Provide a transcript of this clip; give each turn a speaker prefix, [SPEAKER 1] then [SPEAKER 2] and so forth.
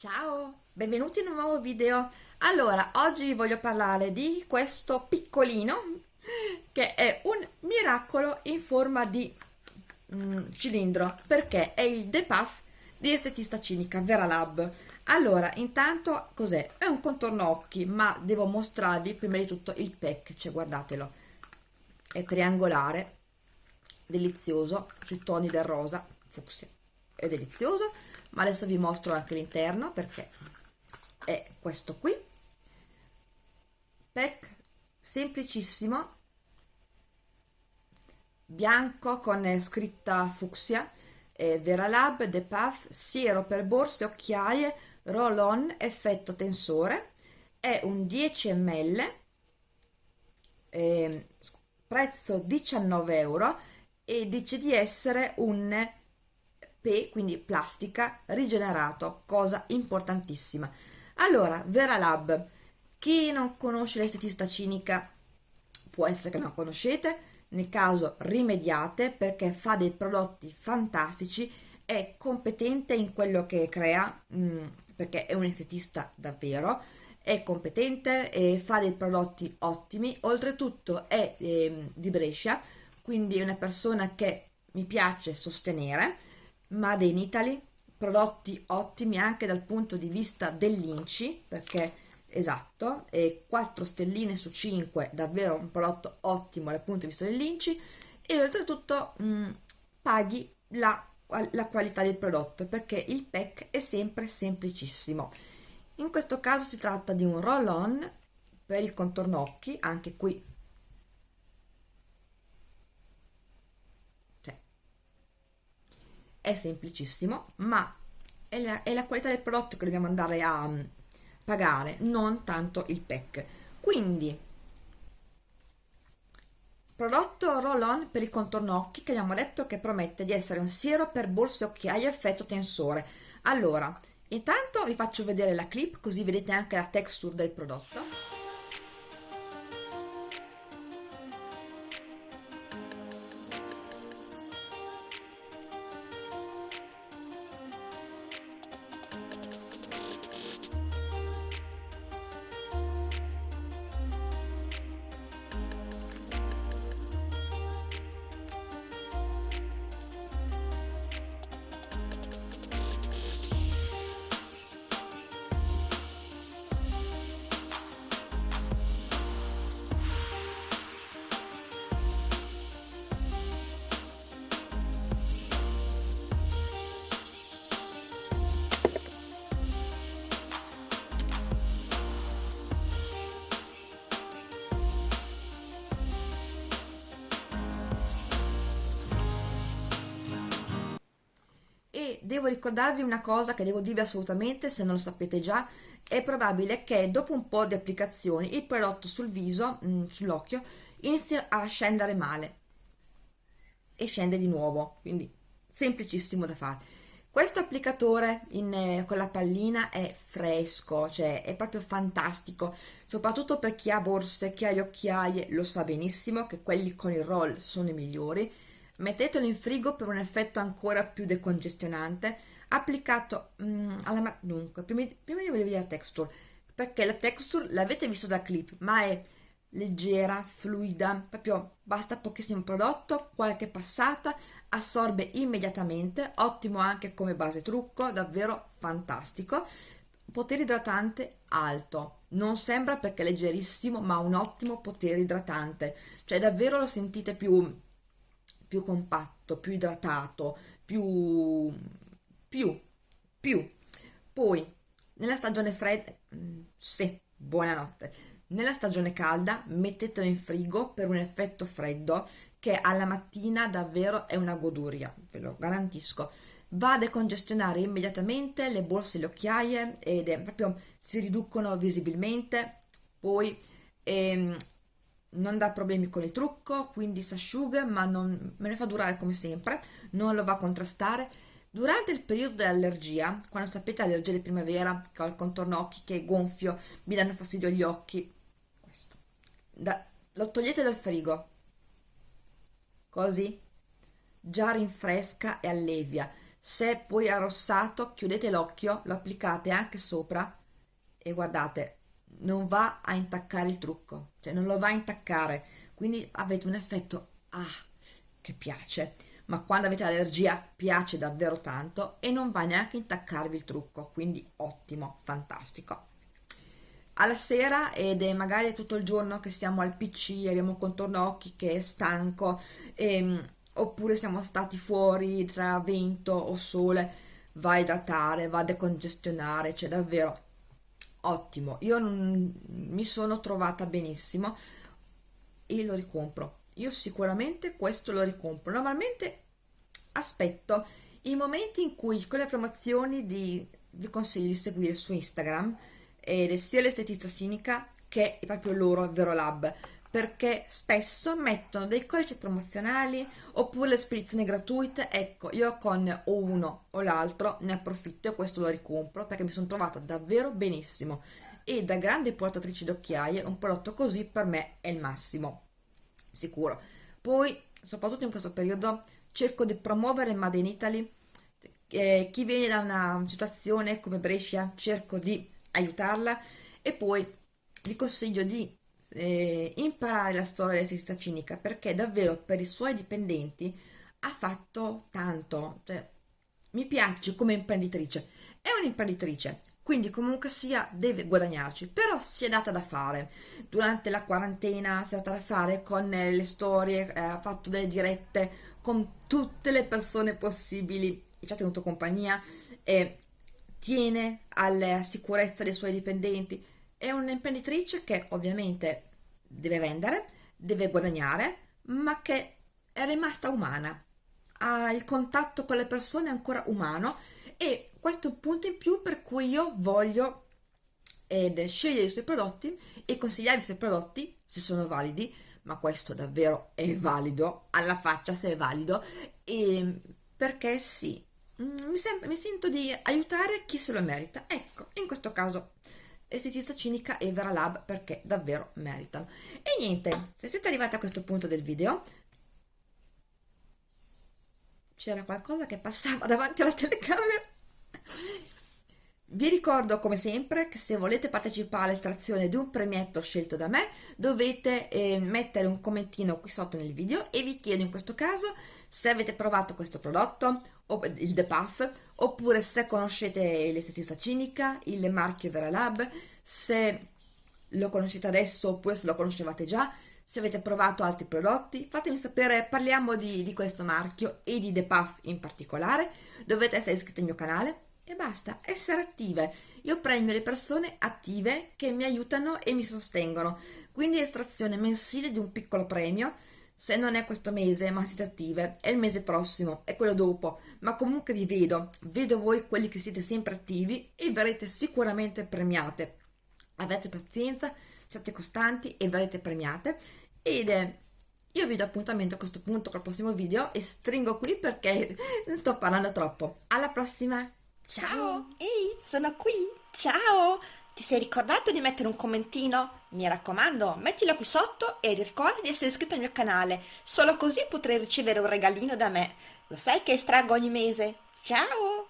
[SPEAKER 1] Ciao, benvenuti in un nuovo video. Allora, oggi voglio parlare di questo piccolino che è un miracolo in forma di mm, cilindro perché è il The Puff di estetista cinica Vera Lab. Allora, intanto cos'è? È un contorno occhi, ma devo mostrarvi prima di tutto il pack, cioè guardatelo. È triangolare, delizioso, sui toni del rosa, fucsia, è delizioso ma adesso vi mostro anche l'interno perché è questo qui. Pack semplicissimo. Bianco con scritta fucsia. Eh, The Puff siero per borse occhiaie roll on effetto tensore. È un 10 ml eh, prezzo 19 euro e dice di essere un PE, quindi plastica, rigenerato, cosa importantissima. Allora, Veralab, chi non conosce l'estetista cinica? Può essere che non conoscete, nel caso rimediate perché fa dei prodotti fantastici, è competente in quello che crea, mm, perché è un estetista davvero, è competente e fa dei prodotti ottimi, oltretutto è eh, di Brescia, quindi è una persona che mi piace sostenere, Made in Italy, prodotti ottimi anche dal punto di vista dell'Inci, perché esatto, e 4 stelline su 5, davvero un prodotto ottimo dal punto di vista dell'Inci, e oltretutto mh, mm, paghi la, la qualità del prodotto, perché il pack è sempre semplicissimo. In questo caso si tratta di un roll-on per il contorno occhi, anche qui è semplicissimo ma è la, è la qualità del prodotto che dobbiamo andare a um, pagare non tanto il pack. Quindi prodotto roll on per il contorno occhi che abbiamo detto che promette di essere un siero per borse occhiaie effetto tensore. Allora intanto vi faccio vedere la clip così vedete anche la texture del prodotto devo ricordarvi una cosa che devo dirvi assolutamente se non lo sapete già è probabile che dopo un po' di applicazioni il prodotto sul viso, mm, sull'occhio, inizia a scendere male e scende di nuovo, quindi semplicissimo da fare. Questo applicatore in, eh, con la pallina è fresco, cioè è proprio fantastico, soprattutto per chi ha borse, chi ha le occhiaie, lo sa benissimo che quelli con il roll sono i migliori, Mettetelo in frigo per un effetto ancora più decongestionante, applicato mm, alla... Dunque, prima, prima di vedere la texture, perché la texture l'avete visto da clip, ma è leggera, fluida, proprio basta pochissimo prodotto, qualche passata, assorbe immediatamente, ottimo anche come base trucco, davvero fantastico. Potere idratante alto, non sembra perché è leggerissimo, ma un ottimo potere idratante, cioè davvero lo sentite più più compatto, più idratato, più, più, più. Poi, nella stagione fredda, mm, sì, buonanotte. Nella stagione calda mettetelo in frigo per un effetto freddo che alla mattina davvero è una goduria, ve lo garantisco. Va a decongestionare immediatamente le borse e le occhiaie ed è proprio si riducono visibilmente. Poi ehm, non dà problemi con il trucco, quindi si asciuga, ma non, me ne fa durare come sempre, non lo va a contrastare. Durante il periodo dell'allergia, quando sapete allergia di primavera, che ho il contorno occhi che è gonfio, mi danno fastidio gli occhi, questo, da, lo togliete dal frigo, così, già rinfresca e allevia. se poi arrossato chiudete l'occhio lo applicate anche sopra e guardate non va a intaccare il trucco cioè non lo va a intaccare. Quindi avete un effetto ah che piace. Ma quando avete allergia piace davvero tanto e non va neanche a intaccarvi il trucco. Quindi ottimo fantastico. Alla sera ed è magari tutto il giorno che stiamo al pc abbiamo un contorno occhi che è stanco e, ehm, oppure siamo stati fuori tra vento o sole va a idratare va a decongestionare cioè davvero ottimo io non, mi sono trovata benissimo e lo ricompro. Io sicuramente questo lo ricompro. Normalmente aspetto i momenti in cui con le promozioni di, vi consiglio di seguire su Instagram ed è sia l'estetista cinica che proprio loro Vero Lab perché spesso mettono dei codici promozionali oppure le spedizioni gratuite. Ecco io con o uno o l'altro ne approfitto e questo lo ricompro perché mi sono trovata davvero benissimo. E da grande portatrice d'occhiaie un prodotto così per me è il massimo sicuro. Poi soprattutto in questo periodo cerco di promuovere Made in Italy. Eh, chi viene da una situazione come Brescia cerco di aiutarla. E poi vi consiglio di eh, imparare la storia dell'esista cinica perché davvero per i suoi dipendenti ha fatto tanto. Cioè, mi piace come imprenditrice. È un'imprenditrice quindi comunque sia deve guadagnarci però si è data da fare. Durante la quarantena si è data da fare con le storie eh, ha fatto delle dirette con tutte le persone possibili. E ci ha tenuto compagnia e tiene alla sicurezza dei suoi dipendenti è un'imprenditrice che ovviamente deve vendere deve guadagnare ma che è rimasta umana. Ha il contatto con le persone ancora umano e questo è un punto in più per cui io voglio ed scegliere i suoi prodotti e consigliare i suoi prodotti se sono validi ma questo davvero è valido alla faccia se è valido e perché sì. Mm, mi, mi sento di aiutare chi se lo merita. Ecco in questo caso estetista cinica e Vera Lab perché davvero meritano e niente se siete arrivati a questo punto del video c'era qualcosa che passava davanti alla telecamera vi ricordo come sempre che se volete partecipare all'estrazione di un premietto scelto da me dovete eh, mettere un commentino qui sotto nel video e vi chiedo in questo caso se avete provato questo prodotto, il The Puff, oppure se conoscete l'estetista cinica, il marchio Vera Lab, se lo conoscete adesso oppure se lo conoscevate già, se avete provato altri prodotti, fatemi sapere, parliamo di, di questo marchio e di The Puff in particolare, dovete essere iscritti al mio canale e basta, essere attive. Io premio le persone attive che mi aiutano e mi sostengono, quindi estrazione mensile di un piccolo premio, se non è questo mese ma siete attive, è il mese prossimo, è quello dopo, ma comunque vi vedo, vedo voi quelli che siete sempre attivi e verrete sicuramente premiate. Avete pazienza, siate costanti e verrete premiate ed è io vi do appuntamento a questo punto col prossimo video e stringo qui perché sto parlando troppo. Alla prossima!
[SPEAKER 2] Ciao! Ehi, sono qui! Ciao! Ti sei ricordato di mettere un commentino? Mi raccomando, mettilo qui sotto e ricorda di essere iscritto al mio canale, solo così potrai ricevere un regalino da me. Lo sai che estraggo ogni mese? Ciao!